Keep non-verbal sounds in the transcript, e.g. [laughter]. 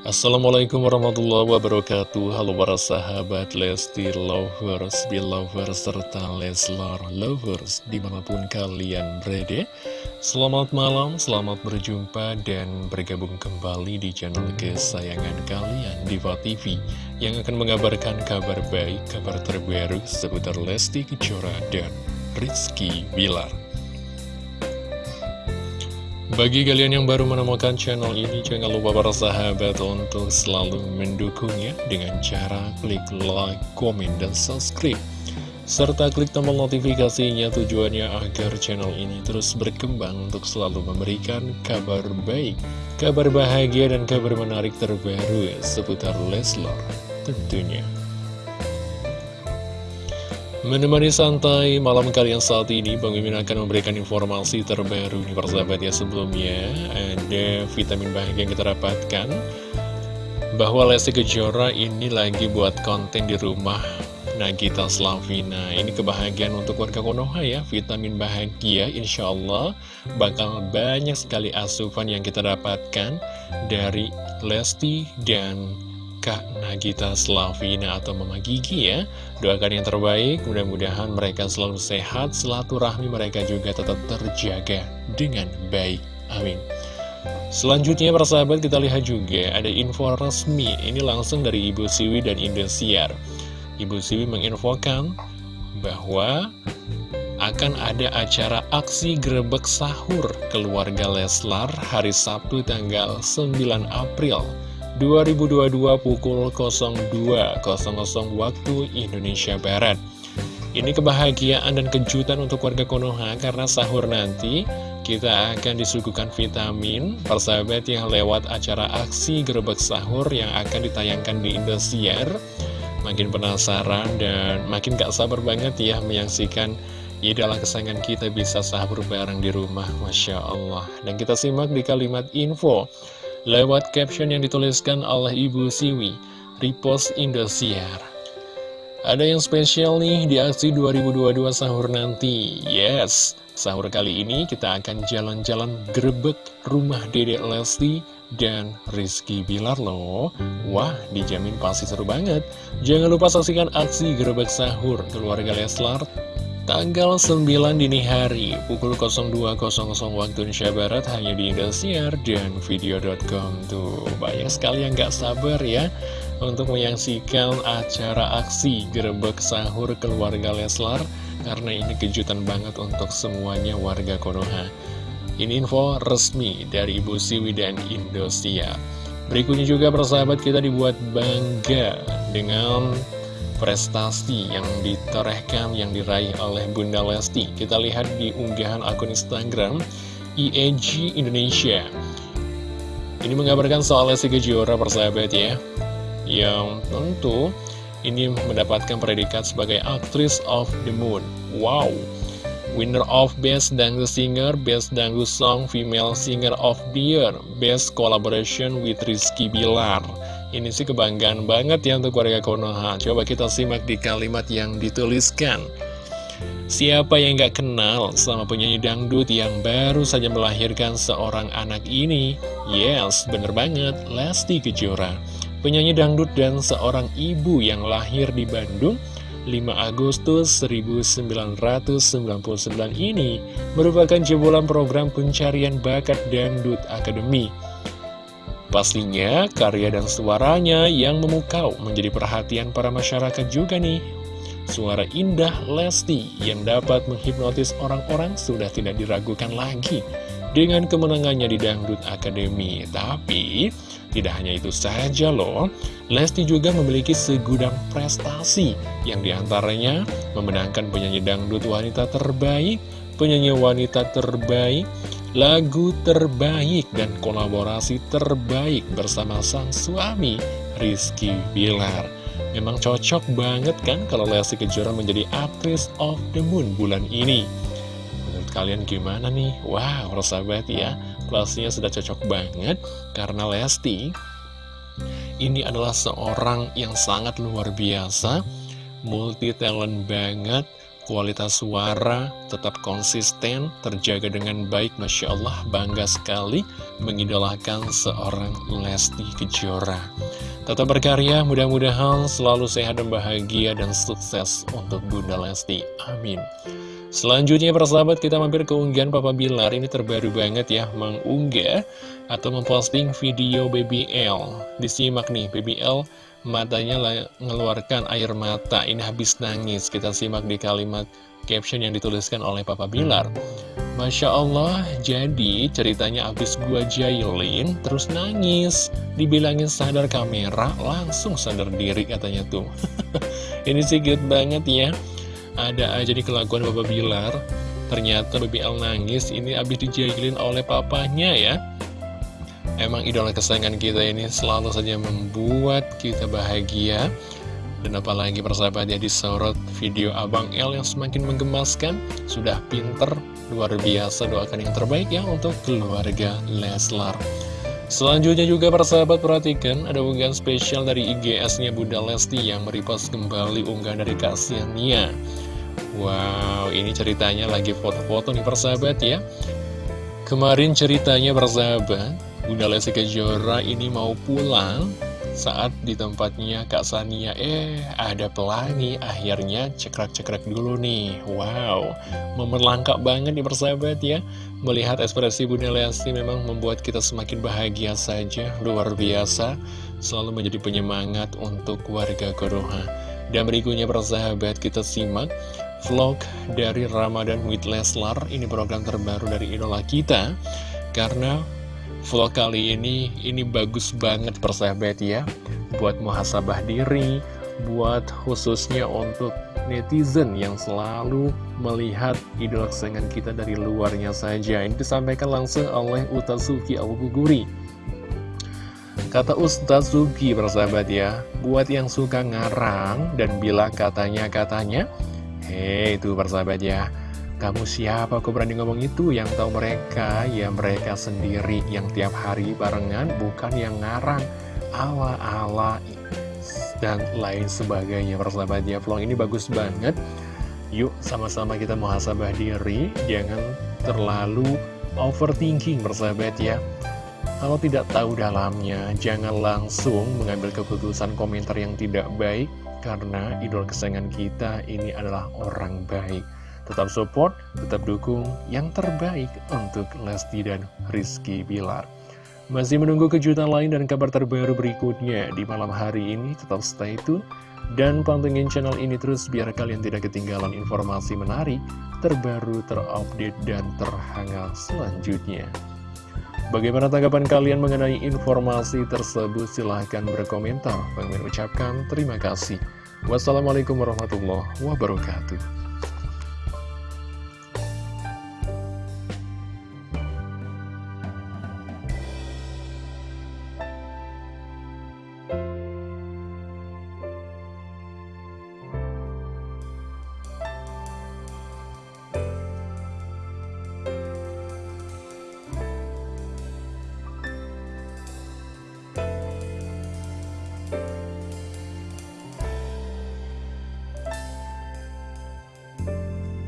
Assalamualaikum warahmatullahi wabarakatuh. Halo para sahabat Lesti Lovers, Belovers, serta Leslar Lovers Di mana pun kalian berada. Selamat malam, selamat berjumpa dan bergabung kembali di channel kesayangan kalian Diva TV Yang akan mengabarkan kabar baik, kabar terbaru seputar Lesti Kejora dan Rizky Bilar bagi kalian yang baru menemukan channel ini, jangan lupa para sahabat untuk selalu mendukungnya dengan cara klik like, komen, dan subscribe. Serta klik tombol notifikasinya tujuannya agar channel ini terus berkembang untuk selalu memberikan kabar baik, kabar bahagia, dan kabar menarik terbaru seputar Leslar tentunya. Menemani santai malam kalian saat ini, Bang Mimin akan memberikan informasi terbaru nih persahabat ya. Sebelumnya Ada vitamin bahagia yang kita dapatkan Bahwa Lesti Kejora ini lagi buat konten di rumah Nagita Slavina. Ini kebahagiaan untuk warga Konoha ya. Vitamin bahagia insya Allah Bakal banyak sekali asupan yang kita dapatkan Dari Lesti dan Kak Nagita Slavina atau Mama Gigi ya. Doakan yang terbaik, mudah-mudahan mereka selalu sehat Silaturahmi mereka juga tetap terjaga dengan baik. Amin. Selanjutnya persahabat kita lihat juga ada info resmi. Ini langsung dari Ibu Siwi dan Indosiar. Ibu Siwi menginfokan bahwa akan ada acara aksi grebek sahur keluarga Leslar hari Sabtu tanggal 9 April 2022 pukul 02.00 waktu Indonesia Barat. Ini kebahagiaan dan kejutan untuk warga Konoha karena sahur nanti kita akan disuguhkan vitamin persahabat yang lewat acara aksi gerbek sahur yang akan ditayangkan di Indosiar. Makin penasaran dan makin gak sabar banget ya menyaksikan idola kesayangan kita bisa sahur bareng di rumah, Masya Allah. Dan kita simak di kalimat info lewat caption yang dituliskan oleh Ibu Siwi, repost Indosiar. Ada yang spesial nih di aksi 2022 sahur nanti. Yes, sahur kali ini kita akan jalan-jalan grebek rumah Dedek Lesti dan Rizky Bilar loh. Wah, dijamin pasti seru banget. Jangan lupa saksikan aksi grebek sahur keluarga Leslar Tanggal 9 dini hari, pukul 02.00 waktu Indonesia Barat hanya di Indosiar dan video.com Tuh, banyak sekali yang gak sabar ya untuk menyaksikan acara aksi gerebek sahur keluarga Leslar Karena ini kejutan banget untuk semuanya warga Konoha. Ini info resmi dari Ibu Siwi dan Indosiar. Berikutnya juga persahabat kita dibuat bangga dengan prestasi yang ditorehkan, yang diraih oleh Bunda Lesti. Kita lihat di unggahan akun Instagram IEG Indonesia. Ini mengabarkan soal Lesti Kejora persahabat ya, yang tentu ini mendapatkan predikat sebagai aktris of the moon. Wow! Winner of Best Dangdut Singer, Best Dangdut Song Female Singer of the Year, Best Collaboration with Rizky Bilar. Ini sih kebanggaan banget ya untuk warga Konoha. Coba kita simak di kalimat yang dituliskan. Siapa yang gak kenal sama penyanyi dangdut yang baru saja melahirkan seorang anak ini? Yes, bener banget, Lesti Kejora. Penyanyi dangdut dan seorang ibu yang lahir di Bandung 5 Agustus 1999 ini merupakan jebolan program pencarian bakat Dangdut Academy Pastinya karya dan suaranya yang memukau menjadi perhatian para masyarakat juga nih. Suara indah Lesti yang dapat menghipnotis orang-orang sudah tidak diragukan lagi dengan kemenangannya di Dangdut Academy. Tapi, tidak hanya itu saja loh, Lesti juga memiliki segudang prestasi yang di antaranya memenangkan penyanyi dangdut wanita terbaik, penyanyi wanita terbaik, lagu terbaik dan kolaborasi terbaik bersama sang suami Rizky Bilar. Memang cocok banget kan kalau Lesti Kejora menjadi aktris of the moon bulan ini. Menurut kalian gimana nih? Wow, persahabat ya, kelasnya sudah cocok banget karena Lesti ini adalah seorang yang sangat luar biasa, multi talent banget, kualitas suara tetap konsisten, terjaga dengan baik, Masya Allah, bangga sekali mengidolakan seorang Lesti Kejora. Tetap berkarya, mudah-mudahan selalu sehat dan bahagia dan sukses untuk Bunda Lesti. Amin. Selanjutnya persahabat kita mampir ke unggahan Papa Bilar ini terbaru banget ya mengunggah atau memposting video BBL disimak nih BBL matanya mengeluarkan air mata. Ini habis nangis. Kita simak di kalimat caption yang dituliskan oleh Papa Bilar. Masya Allah jadi ceritanya habis gua jailin terus nangis. Dibilangin sadar kamera langsung sadar diri katanya tuh. [laughs] Ini sih good banget ya. Ada aja di kelakuan Papa Bilar. Ternyata BBL nangis. Ini habis dijailin oleh papanya ya Emang idola kesayangan kita ini selalu saja membuat kita bahagia. Dan apalagi persahabatnya disorot video Abang L yang semakin menggemaskan. Sudah pinter, luar biasa doakan yang terbaik ya untuk keluarga Leslar. Selanjutnya juga persahabat perhatikan ada unggahan spesial dari IGS-nya Bunda Lesti yang merepost kembali unggahan dari Kak Siania. Wow, ini ceritanya lagi foto-foto nih persahabat ya. Kemarin ceritanya persahabat Bunda Lesti Kejora ini mau pulang saat di tempatnya Kak Sania. Eh ada pelangi akhirnya cekrek-cekrek dulu nih. Wow momen langka banget nih persahabat ya. Melihat ekspresi Bunda Lesti memang membuat kita semakin bahagia saja. Luar biasa selalu menjadi penyemangat untuk warga Konoha dan berikutnya persahabat kita simak vlog dari Ramadan with Leslar. Ini program terbaru dari idola kita karena Vlog kali ini, ini bagus banget persahabat ya Buat muhasabah diri, buat khususnya untuk netizen yang selalu melihat idola kesayangan kita dari luarnya saja. Ini disampaikan langsung oleh Utasuki Al-Buguri Kata Ustaz Suki persahabat ya Buat yang suka ngarang dan bila katanya-katanya Hei itu persahabat ya kamu siapa? Kok berani ngomong itu? Yang tahu mereka, ya mereka sendiri Yang tiap hari barengan, bukan yang ngarang. Ala-ala dan lain sebagainya Persahabat ya, vlog ini bagus banget. Yuk sama-sama kita muhasabah diri. Jangan terlalu overthinking persahabat ya. Kalau tidak tahu dalamnya, jangan langsung mengambil keputusan komentar yang tidak baik Karena idol kesayangan kita ini adalah orang baik Tetap support, tetap dukung yang terbaik untuk Lesti dan Rizky Bilar. Masih menunggu kejutan lain dan kabar terbaru berikutnya di malam hari ini. Tetap stay tune dan pantengin channel ini terus biar kalian tidak ketinggalan informasi menarik, terbaru, terupdate, dan terhangat selanjutnya. Bagaimana tanggapan kalian mengenai informasi tersebut? Silahkan berkomentar. Bang ucapkan terima kasih. Wassalamualaikum warahmatullahi wabarakatuh.